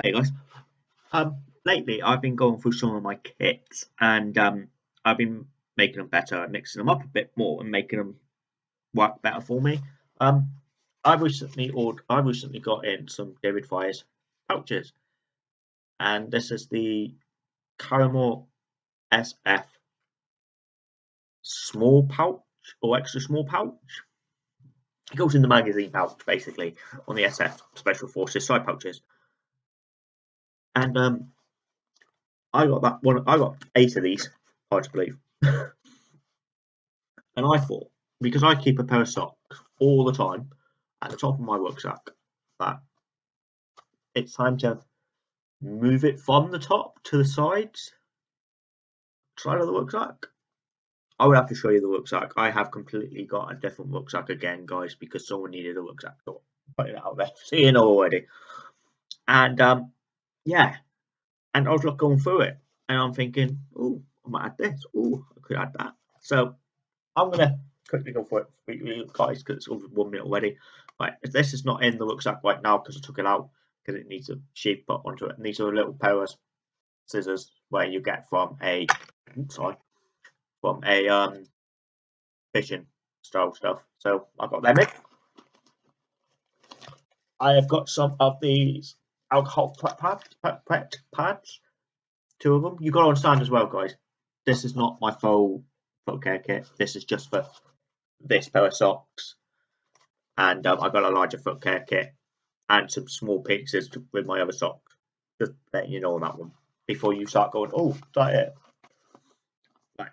Hey guys. Um, lately I've been going through some of my kits and um, I've been making them better, mixing them up a bit more and making them work better for me. Um, I recently ordered, I recently got in some David Fires pouches, and this is the Karrimor SF small pouch or extra small pouch. It goes in the magazine pouch basically on the SF Special Forces side pouches. And um, I got that one. I got eight of these, to believe. and I thought because I keep a pair of socks all the time at the top of my rucksack, that it's time to move it from the top to the sides side of the rucksack. I would have to show you the rucksack. I have completely got a different rucksack again, guys, because someone needed a rucksack. So putting it out there, seeing already. And um, yeah, and I was like going through it, and I'm thinking, oh, I might add this. Oh, I could add that. So I'm gonna quickly go for it for you guys because it's over one minute already. Right, this is not in the rucksack right now because I took it out because it needs a sheath put onto it. And these are little pair of scissors where you get from a sorry from a um fishing style stuff. So I've got them in. I have got some of these alcohol pads, pads, two of them. You got to understand as well, guys. This is not my full foot care kit. This is just for this pair of socks, and um, I got a larger foot care kit and some small pieces with my other socks. Just letting you know on that one before you start going. Oh, that it? Right.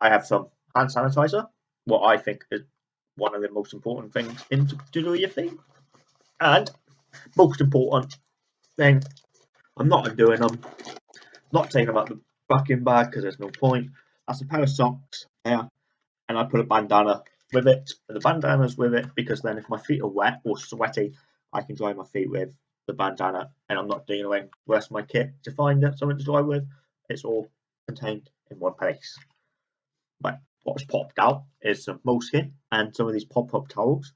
I have some hand sanitizer. What I think is one of the most important things in to, do your thing, and most important thing, I'm not undoing them, not taking them out the fucking bag because there's no point. That's a pair of socks yeah, and I put a bandana with it. And the bandana's with it because then if my feet are wet or sweaty, I can dry my feet with the bandana, and I'm not dealing the rest of my kit to find something to dry with. It's all contained in one place. But what's popped out is some moleskin and some of these pop-up towels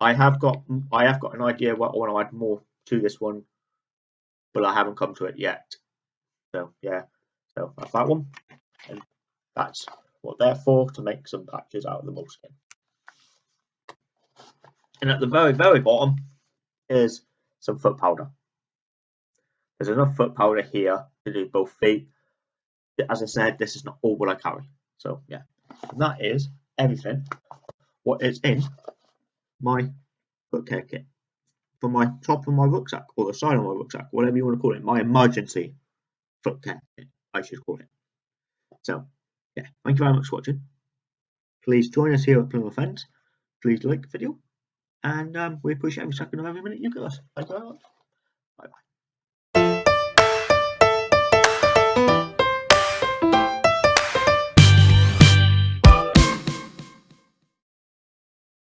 I have got I have got an idea what I want to add more to this one, but I haven't come to it yet. So yeah, so that's that one, and that's what they're for to make some patches out of the moleskin. And at the very very bottom is some foot powder. There's enough foot powder here to do both feet. As I said, this is not all what I carry. So yeah, and that is everything. What is in my foot care kit for my top of my rucksack or the side of my rucksack, whatever you want to call it, my emergency foot care kit, I should call it. So, yeah, thank you very much for watching. Please join us here at Plymouth Fence. Please like the video, and um, we appreciate every second of every minute you give us. Thank you very much. Bye bye.